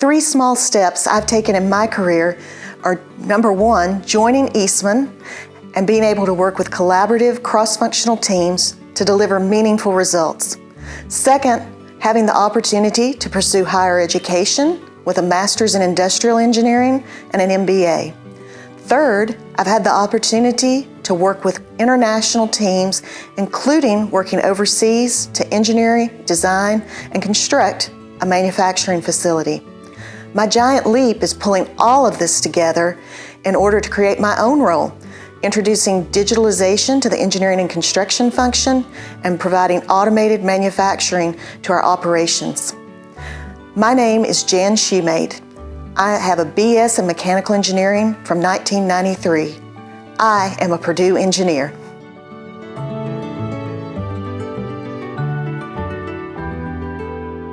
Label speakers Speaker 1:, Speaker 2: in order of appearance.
Speaker 1: Three small steps I've taken in my career are number one, joining Eastman and being able to work with collaborative, cross-functional teams to deliver meaningful results. Second, having the opportunity to pursue higher education with a master's in industrial engineering and an MBA. Third, I've had the opportunity to work with international teams, including working overseas to engineer, design, and construct a manufacturing facility. My giant leap is pulling all of this together in order to create my own role, introducing digitalization to the engineering and construction function and providing automated manufacturing to our operations. My name is Jan Shumate. I have a BS in mechanical engineering from 1993. I am a Purdue engineer.